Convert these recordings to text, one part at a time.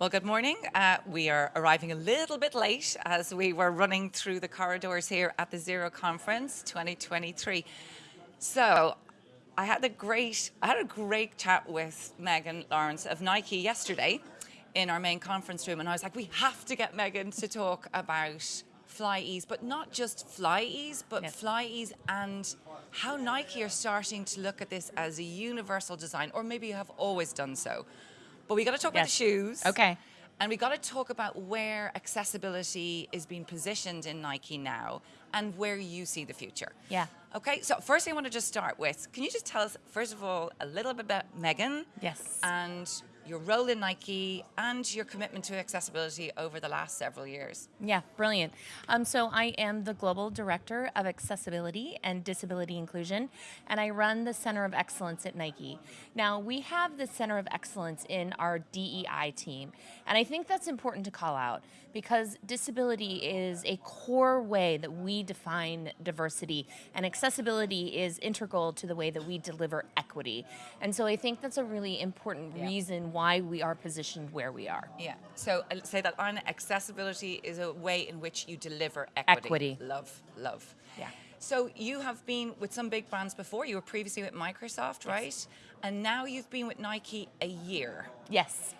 Well, good morning. Uh, we are arriving a little bit late as we were running through the corridors here at the Zero Conference 2023. So, I had a great, I had a great chat with Megan Lawrence of Nike yesterday in our main conference room, and I was like, we have to get Megan to talk about FlyEase, but not just FlyEase, but yes. FlyEase and how Nike are starting to look at this as a universal design, or maybe you have always done so. But we got to talk yes. about the shoes. Okay. And we got to talk about where accessibility is being positioned in Nike now and where you see the future. Yeah. Okay, so first thing I want to just start with, can you just tell us, first of all, a little bit about Megan? Yes. And your role in Nike and your commitment to accessibility over the last several years. Yeah, brilliant. Um, so I am the Global Director of Accessibility and Disability Inclusion, and I run the Center of Excellence at Nike. Now, we have the Center of Excellence in our DEI team, and I think that's important to call out because disability is a core way that we define diversity, and accessibility is integral to the way that we deliver equity. And so I think that's a really important yeah. reason why we are positioned where we are. Yeah. So uh, say that on accessibility is a way in which you deliver equity. Equity. Love, love. Yeah. So you have been with some big brands before. You were previously with Microsoft, yes. right? And now you've been with Nike a year. Yes.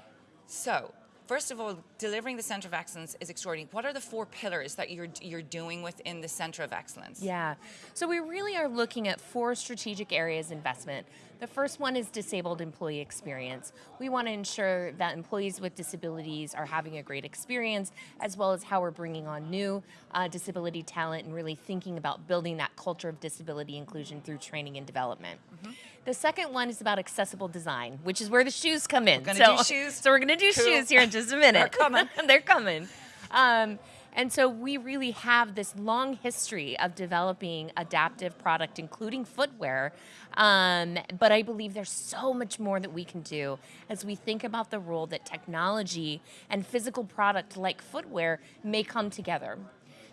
So First of all, delivering the Center of Excellence is extraordinary. What are the four pillars that you're, you're doing within the Center of Excellence? Yeah, so we really are looking at four strategic areas investment. The first one is disabled employee experience. We want to ensure that employees with disabilities are having a great experience, as well as how we're bringing on new uh, disability talent and really thinking about building that culture of disability inclusion through training and development. Mm -hmm. The second one is about accessible design, which is where the shoes come in. We're so, do shoes. So we're going to do cool. shoes here in just a minute. They're coming. They're coming. Um, and so we really have this long history of developing adaptive product, including footwear. Um, but I believe there's so much more that we can do as we think about the role that technology and physical product like footwear may come together.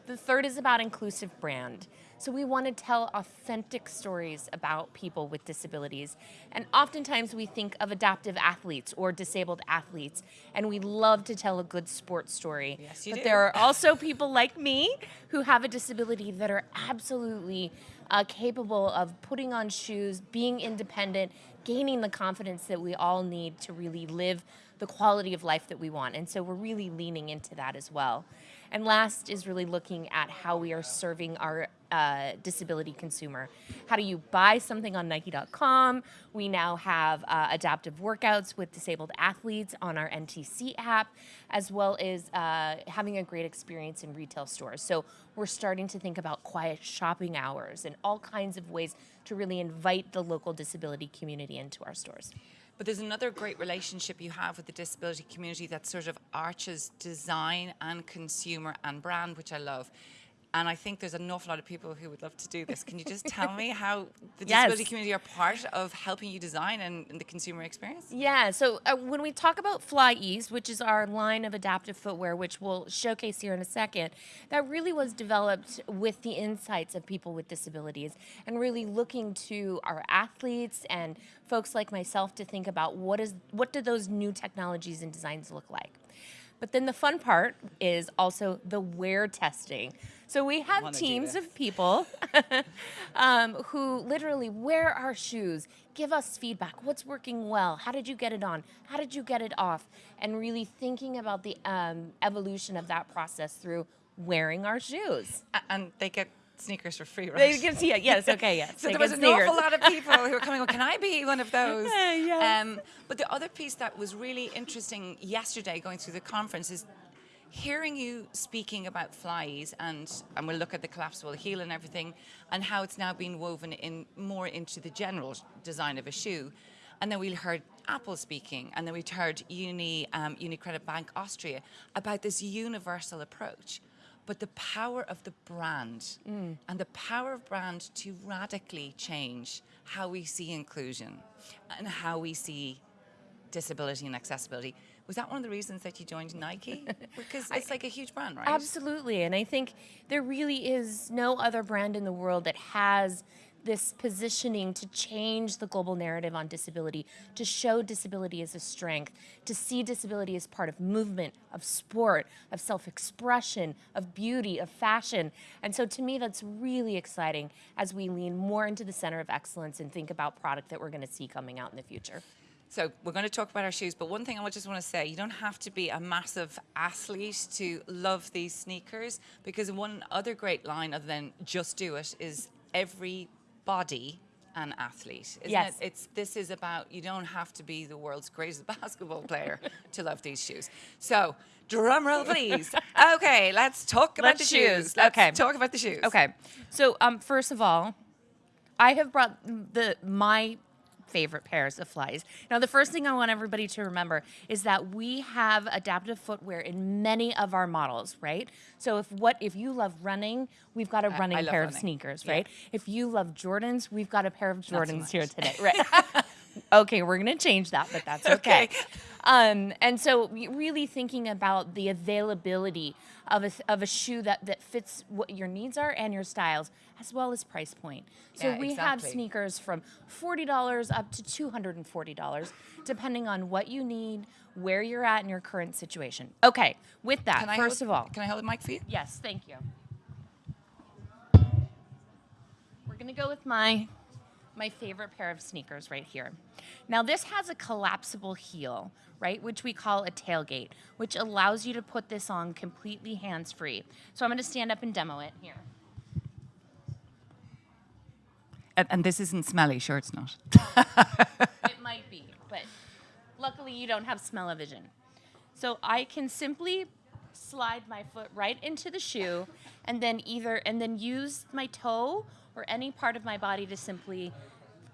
The third is about inclusive brand. So we want to tell authentic stories about people with disabilities. And oftentimes we think of adaptive athletes or disabled athletes, and we love to tell a good sports story. Yes, you but do. there are also people like me who have a disability that are absolutely uh, capable of putting on shoes, being independent, gaining the confidence that we all need to really live the quality of life that we want. And so we're really leaning into that as well. And last is really looking at how we are serving our uh, disability consumer. How do you buy something on Nike.com? We now have uh, adaptive workouts with disabled athletes on our NTC app, as well as uh, having a great experience in retail stores. So we're starting to think about quiet shopping hours and all kinds of ways to really invite the local disability community into our stores. But there's another great relationship you have with the disability community that sort of arches design and consumer and brand, which I love. And I think there's an awful lot of people who would love to do this. Can you just tell me how the disability yes. community are part of helping you design and, and the consumer experience? Yeah, so uh, when we talk about Fly FlyEase, which is our line of adaptive footwear, which we'll showcase here in a second, that really was developed with the insights of people with disabilities and really looking to our athletes and folks like myself to think about what is what do those new technologies and designs look like. But then the fun part is also the wear testing. So we have teams of people um, who literally wear our shoes, give us feedback. What's working well? How did you get it on? How did you get it off? And really thinking about the um, evolution of that process through wearing our shoes. And they get sneakers for free, right? They can see it. Yes. Okay. Yes. so there was an awful lot of people who were coming. Well, can I be one of those? yes. Um, but the other piece that was really interesting yesterday, going through the conference, is hearing you speaking about FlyEase and and we'll look at the collapsible heel and everything, and how it's now been woven in more into the general design of a shoe. And then we heard Apple speaking, and then we heard Uni, um, UniCredit Bank Austria about this universal approach but the power of the brand mm. and the power of brand to radically change how we see inclusion and how we see disability and accessibility. Was that one of the reasons that you joined Nike? Because it's like a huge brand, right? Absolutely, and I think there really is no other brand in the world that has this positioning to change the global narrative on disability, to show disability as a strength, to see disability as part of movement, of sport, of self expression, of beauty, of fashion. And so to me, that's really exciting as we lean more into the center of excellence and think about product that we're going to see coming out in the future. So we're going to talk about our shoes, but one thing I just want to say, you don't have to be a massive athlete to love these sneakers because one other great line other than just do it is every body an athlete. Isn't Yes. it? It's this is about you don't have to be the world's greatest basketball player to love these shoes. So drum roll please. Okay, let's talk about Let's the shoes. shoes. Let's Okay. talk about the shoes. Okay. So, um, first of all, I have brought the my favorite pairs of FlyEase. Now, the first thing I want everybody to remember is that we have adaptive footwear in many of our models, right? So, if what if you love running, we've got a running pair of sneakers, Yeah. right? If you love Jordans, we've got a pair of Jordans much. here today, right? okay, we're gonna change that, but that's okay. Okay. Um, and so, really thinking about the availability of a, of a shoe that, that fits what your needs are and your styles, as well as price point. So, Yeah, we have sneakers from $40 up to $240, depending on what you need, where you're at in your current situation. Okay, with that, Can first hold- of all, can I hold the mic for you? Yes, thank you. We're gonna go with my my favorite pair of sneakers right here. Now this has a collapsible heel, right, which we call a tailgate, which allows you to put this on completely hands-free. So I'm gonna stand up and demo it here. And, and this isn't smelly, sure it's not. it might be, but luckily you don't have smell-o-vision. So I can simply slide my foot right into the shoe and then either and then use my toe or any part of my body to simply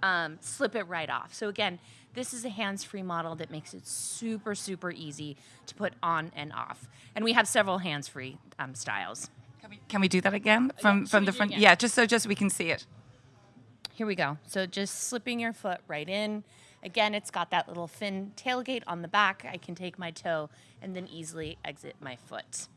um, slip it right off. So again, this is a hands-free model that makes it super super easy to put on and off. And we have several hands-free um, styles. Can we, can we do that again from, from the front? Yeah, just so just we can see it. Here we go. So just slipping your foot right in. Again, it's got that little fin tailgate on the back. I can take my toe and then easily exit my foot.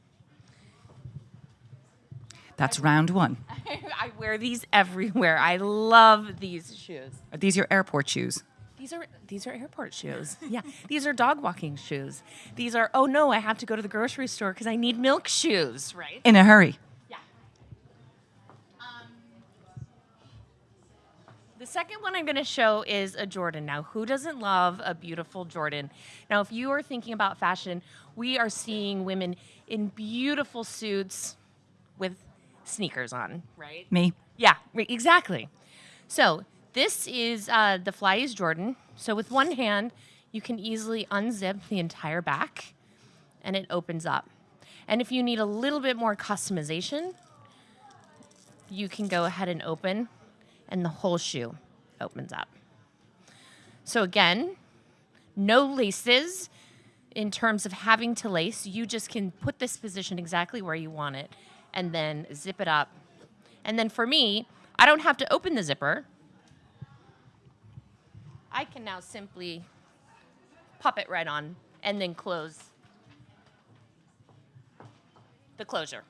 That's round one. I wear these everywhere. I love these shoes. Are these your airport shoes? These are these are airport shoes. Yeah, these are dog walking shoes. These are oh no, I have to go to the grocery store because I need milk shoes, right? In a hurry. The second one I'm going to show is a Jordan. Now, who doesn't love a beautiful Jordan? Now, if you are thinking about fashion, we are seeing women in beautiful suits with sneakers on, right? Me. Yeah, exactly. So this is uh, the FlyEase Jordan. So with one hand, you can easily unzip the entire back, and it opens up. And if you need a little bit more customization, you can go ahead and open, and the whole shoe opens up. So again, no laces in terms of having to lace. You just can put this position exactly where you want it, and then zip it up and then for me, I don't have to open the zipper. I can now simply pop it right on and then close the closure.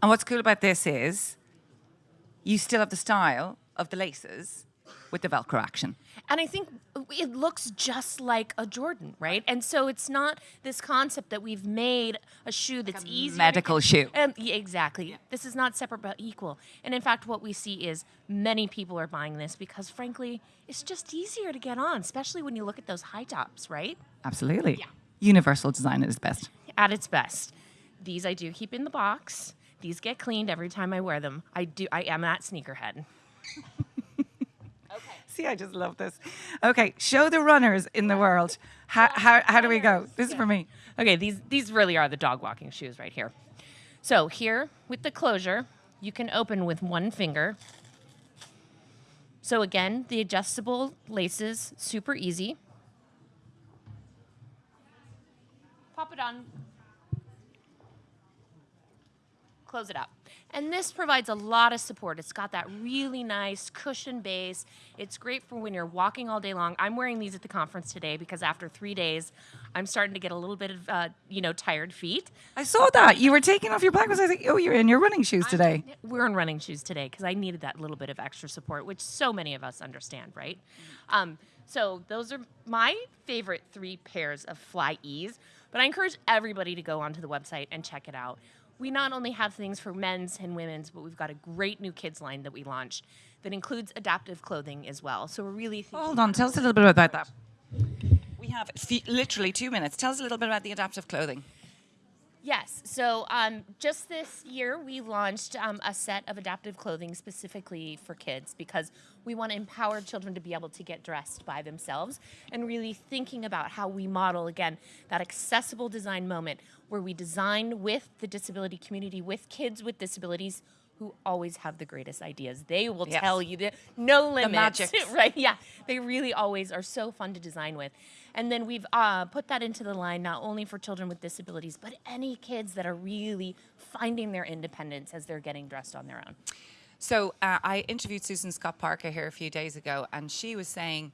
And what's cool about this is you still have the style of the laces with the Velcro action. And I think it looks just like a Jordan, right? And so it's not this concept that we've made a shoe that's easy. medical shoe. Um, yeah, exactly. This is not separate but equal. And in fact, what we see is many people are buying this because, frankly, it's just easier to get on, especially when you look at those high tops, right? Absolutely. Yeah. Universal design at its best. At its best. These I do keep in the box. These get cleaned every time I wear them. I do. I am that sneakerhead. Okay. See, I just love this. Okay, show the runners in the world. How, how, how do we go? This is for me. Okay, these these really are the dog walking shoes right here. So here with the closure, you can open with one finger. So again, the adjustable laces, super easy. Pop it on. Close it up. And this provides a lot of support. It's got that really nice cushion base. It's great for when you're walking all day long. I'm wearing these at the conference today because after three days, I'm starting to get a little bit of, uh, you know, tired feet. I saw that. You were taking off your black ones. I think, oh, you're in your running shoes today. We're in running shoes today because I needed that little bit of extra support, which so many of us understand, right? Um, so those are my favorite three pairs of FlyEase, but I encourage everybody to go onto the website and check it out. We not only have things for men's and women's, but we've got a great new kids line that we launched that includes adaptive clothing as well. So we're really thinking Hold on. Tell us a little bit about that. We have fe- literally two minutes. Tell us a little bit about the adaptive clothing. Yes. So um, just this year, we launched um, a set of adaptive clothing specifically for kids because we want to empower children to be able to get dressed by themselves and really thinking about how we model, again, that accessible design moment where we design with the disability community, with kids with disabilities who always have the greatest ideas. They will Yes. tell you that no limits, the magic. right? Yeah, they really always are so fun to design with. And then we've uh, put that into the line not only for children with disabilities, but any kids that are really finding their independence as they're getting dressed on their own. So uh, I interviewed Susan Scott Parker here a few days ago, and she was saying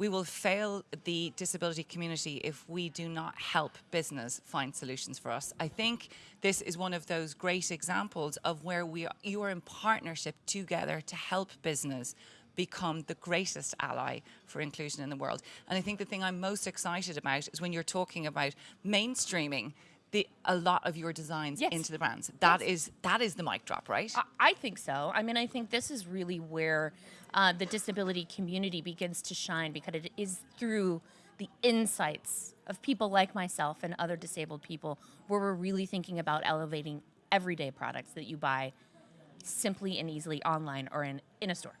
we will fail the disability community if we do not help business find solutions for us. I think this is one of those great examples of where we are, you are in partnership together to help business become the greatest ally for inclusion in the world. And I think the thing I'm most excited about is when you're talking about mainstreaming the, a lot of your designs Yes. into the brands. That is that is the mic drop, right? I- I think so. I mean, I think this is really where uh, the disability community begins to shine because it is through the insights of people like myself and other disabled people where we're really thinking about elevating everyday products that you buy simply and easily online or in, in a store.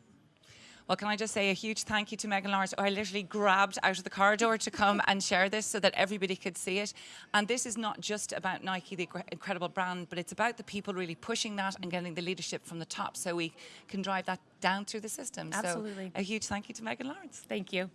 Well, can I just say a huge thank you to Megan Lawrence? Oh, I literally grabbed out of the corridor to come and share this so that everybody could see it. And this is not just about Nike, the incredible brand, but it's about the people really pushing that and getting the leadership from the top so we can drive that down through the system. Absolutely. So a huge thank you to Megan Lawrence. Thank you.